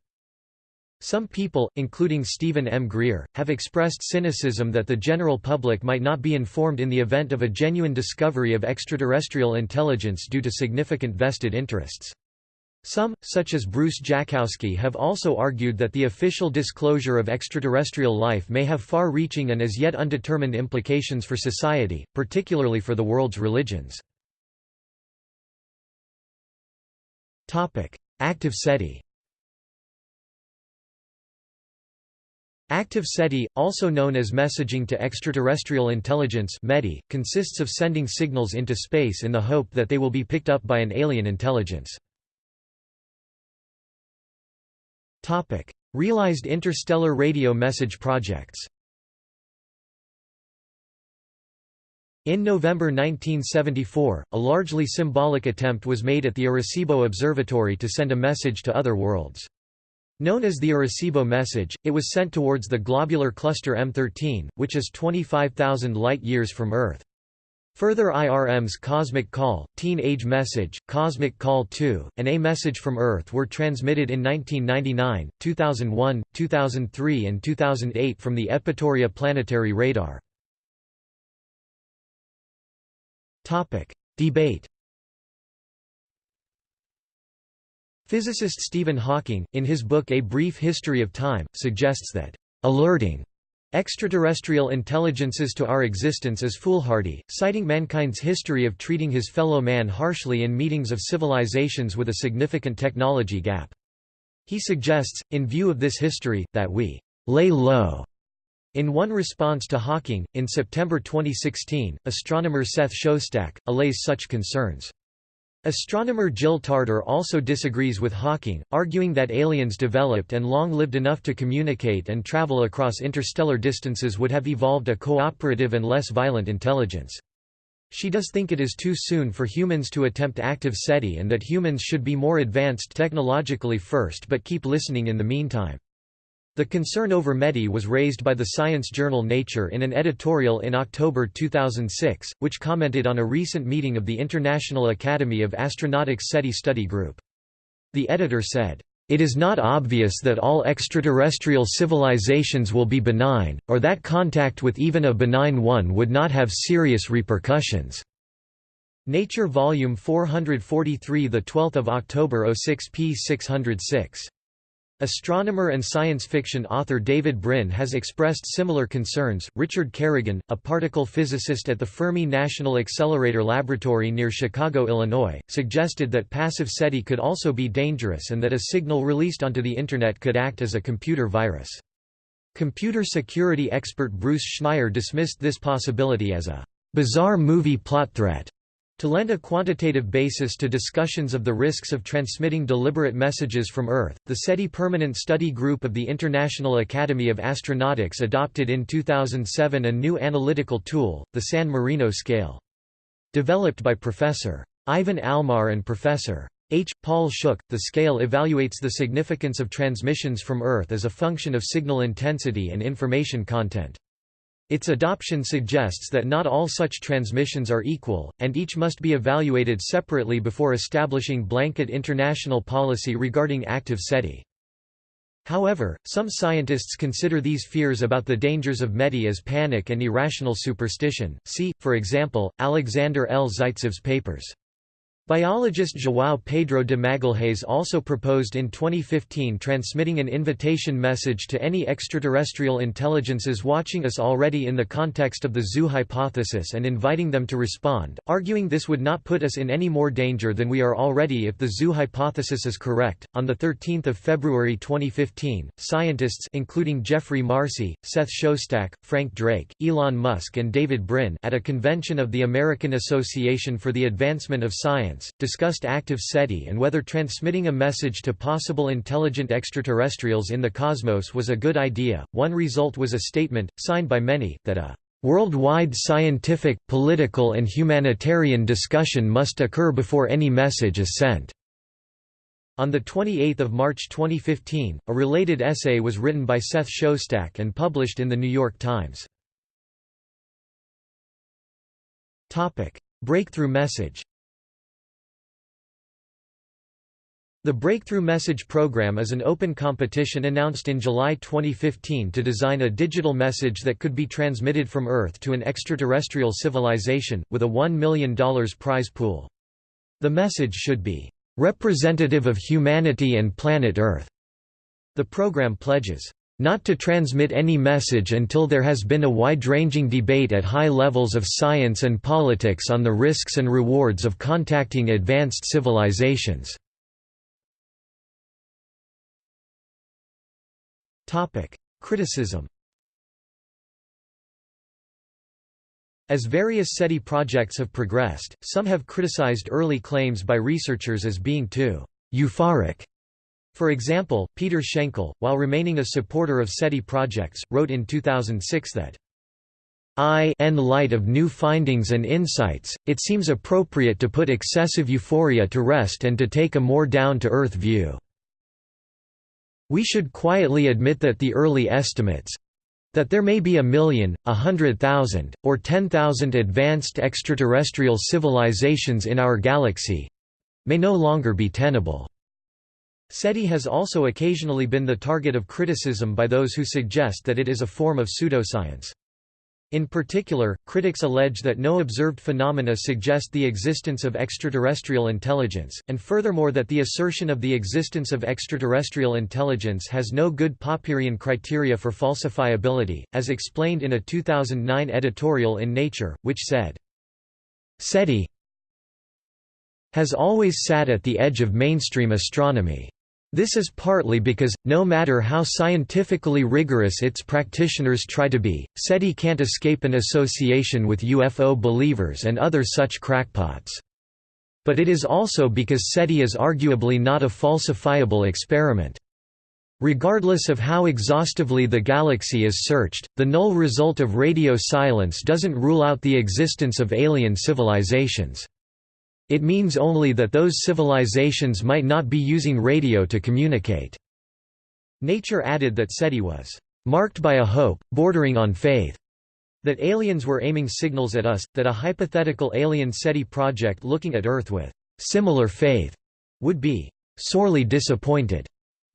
Some people, including Stephen M. Greer, have expressed cynicism that the general public might not be informed in the event of a genuine discovery of extraterrestrial intelligence due to significant vested interests. Some, such as Bruce Jakosky have also argued that the official disclosure of extraterrestrial life may have far-reaching and as yet undetermined implications for society, particularly for the world's religions. Active SETI Active SETI, also known as Messaging to Extraterrestrial Intelligence METI, consists of sending signals into space in the hope that they will be picked up by an alien intelligence. Topic: Realized interstellar radio message projects. In November 1974, a largely symbolic attempt was made at the Arecibo Observatory to send a message to other worlds. Known as the Arecibo message, it was sent towards the globular cluster M13, which is 25,000 light-years from Earth. Further IRM's Cosmic Call, Teen Age Message, Cosmic Call 2, and A Message from Earth were transmitted in 1999, 2001, 2003 and 2008 from the Yevpatoria planetary radar. Debate Physicist Stephen Hawking, in his book A Brief History of Time, suggests that, "...alerting Extraterrestrial intelligences to our existence is foolhardy, citing mankind's history of treating his fellow man harshly in meetings of civilizations with a significant technology gap. He suggests, in view of this history, that we lay low. In one response to Hawking, in September 2016, astronomer Seth Shostak, allays such concerns. Astronomer Jill Tarter also disagrees with Hawking, arguing that aliens developed and long lived enough to communicate and travel across interstellar distances would have evolved a cooperative and less violent intelligence. She does think it is too soon for humans to attempt active SETI and that humans should be more advanced technologically first but keep listening in the meantime. The concern over METI was raised by the science journal Nature in an editorial in October 2006, which commented on a recent meeting of the International Academy of Astronautics SETI study group. The editor said, "...it is not obvious that all extraterrestrial civilizations will be benign, or that contact with even a benign one would not have serious repercussions." Nature Volume 443 12 October 06 p 606 Astronomer and science fiction author David Brin has expressed similar concerns. Richard Carrigan, a particle physicist at the Fermi National Accelerator Laboratory near Chicago, Illinois, suggested that passive SETI could also be dangerous and that a signal released onto the Internet could act as a computer virus. Computer security expert Bruce Schneier dismissed this possibility as a bizarre movie plot threat. To lend a quantitative basis to discussions of the risks of transmitting deliberate messages from Earth, the SETI Permanent Study Group of the International Academy of Astronautics adopted in 2007 a new analytical tool, the San Marino scale. Developed by Professor. Ivan Almar and Professor. H. Paul Shuch, the scale evaluates the significance of transmissions from Earth as a function of signal intensity and information content. Its adoption suggests that not all such transmissions are equal, and each must be evaluated separately before establishing blanket international policy regarding active SETI. However, some scientists consider these fears about the dangers of METI as panic and irrational superstition. See, for example, Alexander L. Zaitsev's papers. Biologist João Pedro de Magalhães also proposed in 2015 transmitting an invitation message to any extraterrestrial intelligences watching us already in the context of the zoo hypothesis and inviting them to respond, arguing this would not put us in any more danger than we are already if the zoo hypothesis is correct. On the 13th of February 2015, scientists including Geoffrey Marcy, Seth Shostak, Frank Drake, Elon Musk and David Brin at a convention of the American Association for the Advancement of Science Science, discussed active SETI and whether transmitting a message to possible intelligent extraterrestrials in the cosmos was a good idea. One result was a statement, signed by many, that a worldwide scientific, political and humanitarian discussion must occur before any message is sent. On 28 March 2015, a related essay was written by Seth Shostak and published in The New York Times. Breakthrough message The Breakthrough Message Program is an open competition announced in July 2015 to design a digital message that could be transmitted from Earth to an extraterrestrial civilization, with a $1 million prize pool. The message should be, "...representative of humanity and planet Earth." The program pledges, "...not to transmit any message until there has been a wide-ranging debate at high levels of science and politics on the risks and rewards of contacting advanced civilizations." Topic: Criticism. As various SETI projects have progressed, some have criticized early claims by researchers as being too euphoric. For example, Peter Schenkel, while remaining a supporter of SETI projects, wrote in 2006 that I in light of new findings and insights, it seems appropriate to put excessive euphoria to rest and to take a more down-to-earth view. We should quietly admit that the early estimates—that there may be a million, a hundred thousand, or ten thousand advanced extraterrestrial civilizations in our galaxy—may no longer be tenable. SETI has also occasionally been the target of criticism by those who suggest that it is a form of pseudoscience. In particular, critics allege that no observed phenomena suggest the existence of extraterrestrial intelligence, and furthermore that the assertion of the existence of extraterrestrial intelligence has no good Popperian criteria for falsifiability, as explained in a 2009 editorial in Nature, which said, SETI has always sat at the edge of mainstream astronomy. This is partly because, no matter how scientifically rigorous its practitioners try to be, SETI can't escape an association with UFO believers and other such crackpots. But it is also because SETI is arguably not a falsifiable experiment. Regardless of how exhaustively the galaxy is searched, the null result of radio silence doesn't rule out the existence of alien civilizations. It means only that those civilizations might not be using radio to communicate." Nature added that SETI was "...marked by a hope, bordering on faith." That aliens were aiming signals at us, that a hypothetical alien SETI project looking at Earth with "...similar faith," would be "...sorely disappointed."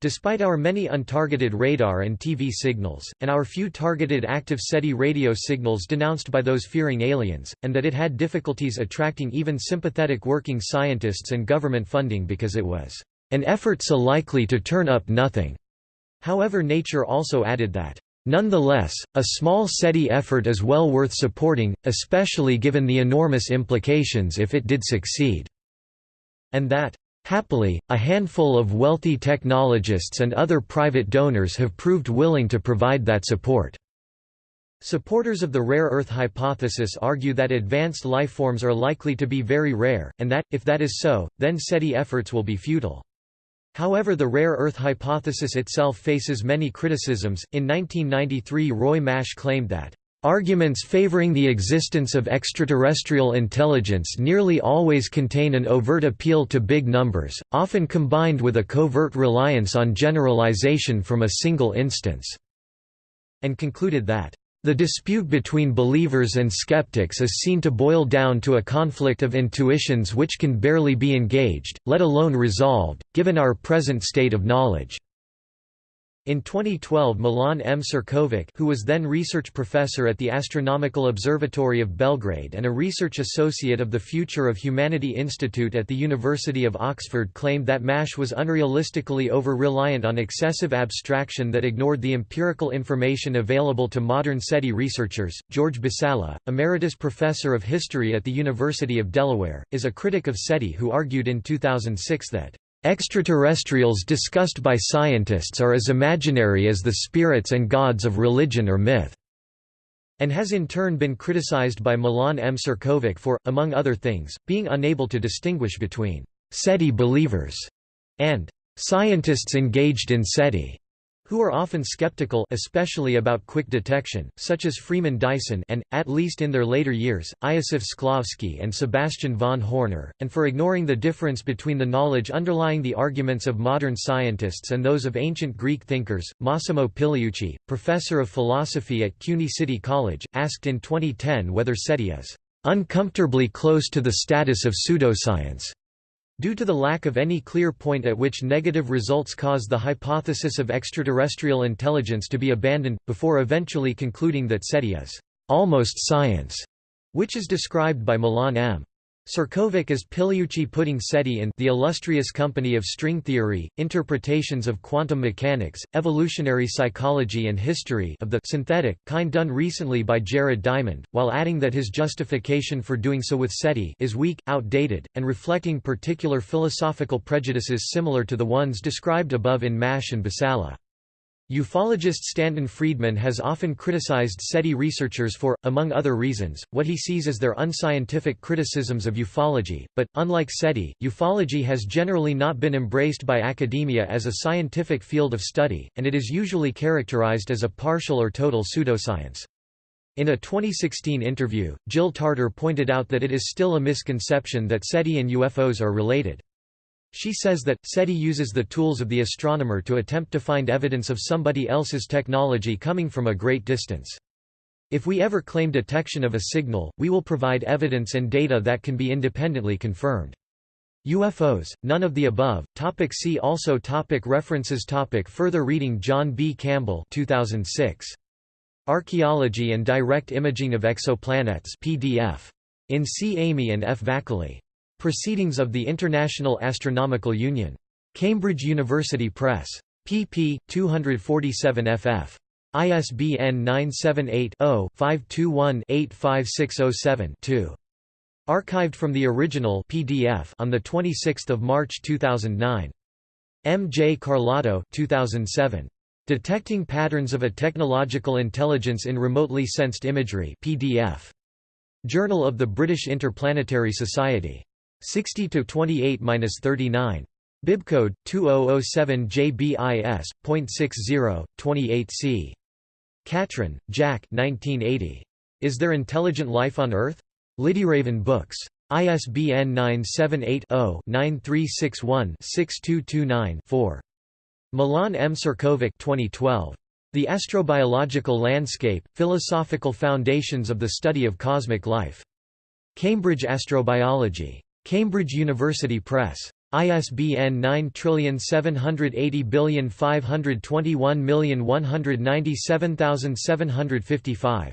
Despite our many untargeted radar and TV signals, and our few targeted active SETI radio signals denounced by those fearing aliens, and that it had difficulties attracting even sympathetic working scientists and government funding because it was an effort so likely to turn up nothing. However Nature also added that, "...nonetheless, a small SETI effort is well worth supporting, especially given the enormous implications if it did succeed." And that, Happily, a handful of wealthy technologists and other private donors have proved willing to provide that support. Supporters of the rare Earth hypothesis argue that advanced lifeforms are likely to be very rare, and that, if that is so, then SETI efforts will be futile. However the rare Earth hypothesis itself faces many criticisms. In 1993 Roy Mash claimed that Arguments favoring the existence of extraterrestrial intelligence nearly always contain an overt appeal to big numbers, often combined with a covert reliance on generalization from a single instance", and concluded that the dispute between believers and skeptics is seen to boil down to a conflict of intuitions which can barely be engaged, let alone resolved, given our present state of knowledge. In 2012 Milan M. Ćirković who was then research professor at the Astronomical Observatory of Belgrade and a research associate of the Future of Humanity Institute at the University of Oxford claimed that MASH was unrealistically over-reliant on excessive abstraction that ignored the empirical information available to modern SETI researchers. George Basalla, emeritus professor of history at the University of Delaware, is a critic of SETI who argued in 2006 that Extraterrestrials discussed by scientists are as imaginary as the spirits and gods of religion or myth, and has in turn been criticized by Milan M. Ćirković for, among other things, being unable to distinguish between SETI believers and scientists engaged in SETI who are often skeptical especially about quick detection, such as Freeman Dyson and, at least in their later years, Iosif Shklovsky and Sebastian von Hoerner, and for ignoring the difference between the knowledge underlying the arguments of modern scientists and those of ancient Greek thinkers. Massimo Pigliucci, professor of philosophy at CUNY City College, asked in 2010 whether SETI is uncomfortably close to the status of pseudoscience. Due to the lack of any clear point at which negative results cause the hypothesis of extraterrestrial intelligence to be abandoned, before eventually concluding that SETI is almost science, which is described by Milan M. Ćirković is Pigliucci putting SETI in The Illustrious Company of String Theory, Interpretations of Quantum Mechanics, Evolutionary Psychology and History of the synthetic kind done recently by Jared Diamond, while adding that his justification for doing so with SETI is weak, outdated, and reflecting particular philosophical prejudices similar to the ones described above in Mash and Basalla. Ufologist Stanton Friedman has often criticized SETI researchers for, among other reasons, what he sees as their unscientific criticisms of ufology, but, unlike SETI, ufology has generally not been embraced by academia as a scientific field of study, and it is usually characterized as a partial or total pseudoscience. In a 2016 interview, Jill Tarter pointed out that it is still a misconception that SETI and UFOs are related. She says that, SETI uses the tools of the astronomer to attempt to find evidence of somebody else's technology coming from a great distance. If we ever claim detection of a signal, we will provide evidence and data that can be independently confirmed. UFOs, none of the above. Topic see also topic References topic Further reading John B. Campbell 2006. Archaeology and Direct Imaging of Exoplanets PDF. In C. Amy and F. Vakili. Proceedings of the International Astronomical Union. Cambridge University Press. pp. 247 ff. ISBN 978-0-521-85607-2. Archived from the original PDF on 26 March 2009. M. J. Carlotto 2007. Detecting Patterns of a Technological Intelligence in Remotely Sensed Imagery PDF. Journal of the British Interplanetary Society. 60 to 28-39. Bibcode 2007 JBIS.60 28C. Catron, Jack 1980. Is there intelligent life on Earth? Lidyraven Books. ISBN 978-0-9361-6229-4. Milan M. Ćirković 2012. The Astrobiological Landscape, Philosophical Foundations of the Study of Cosmic Life. Cambridge Astrobiology. Cambridge University Press. ISBN 9780121197755.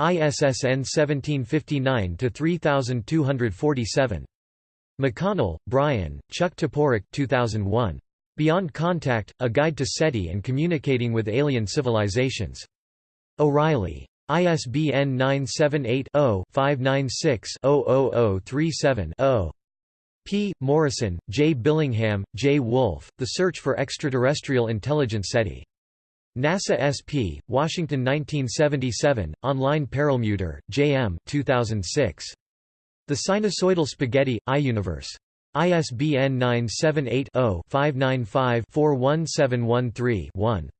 ISSN 1759-3247. McConnell, Brian, Chuck Toporek 2001. Beyond Contact, A Guide to SETI and Communicating with Alien Civilizations. O'Reilly. ISBN 978-0-596-00037-0. P. Morrison, J. Billingham, J. Wolfe, The Search for Extraterrestrial Intelligence SETI. NASA SP, Washington 1977, online Perelmuter, J. M. 2006. The Sinusoidal Spaghetti, iUniverse. ISBN 978-0-595-41713-1.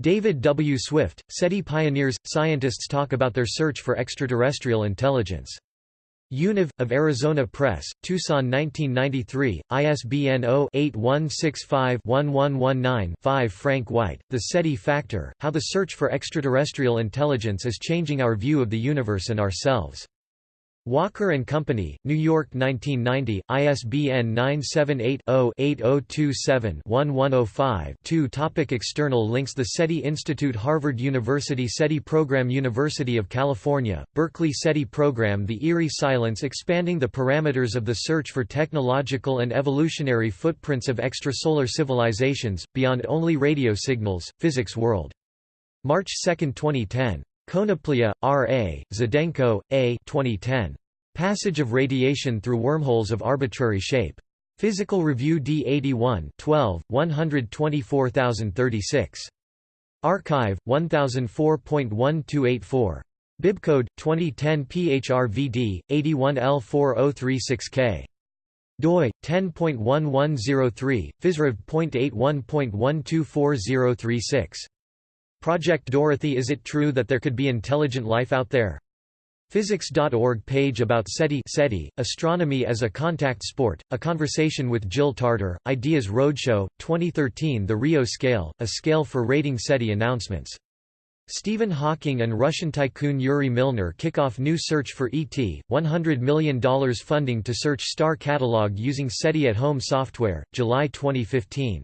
David W. Swift, SETI pioneers, scientists talk about their search for extraterrestrial intelligence. Univ. of Arizona Press, Tucson 1993, ISBN 0-8165-1119-5 Frank White, The SETI Factor, How the Search for Extraterrestrial Intelligence is Changing Our View of the Universe and Ourselves. Walker Company, New York 1990, ISBN 978-0-8027-1105-2 Topic External links The SETI Institute Harvard University SETI Program University of California, Berkeley SETI Program The Eerie Silence Expanding the Parameters of the Search for Technological and Evolutionary Footprints of Extrasolar Civilizations, Beyond Only Radio Signals, Physics World. March 2, 2010. Konoplya, R. A., Zhidenko, A. 2010. Passage of radiation through wormholes of arbitrary shape. Physical Review D81 12, 124036. arXiv, 1004.1284. Bibcode, 2010 PHRVD, 81L4036K. doi, 10.1103, physrev.81.124036. Project Dorothy Is it true that there could be intelligent life out there? Physics.org page about SETI, SETI Astronomy as a Contact Sport, a conversation with Jill Tarter, Ideas Roadshow, 2013 The Rio Scale, a scale for rating SETI announcements. Stephen Hawking and Russian tycoon Yuri Milner kick off new search for ET, $100 million funding to search star catalog using SETI at Home software, July 2015.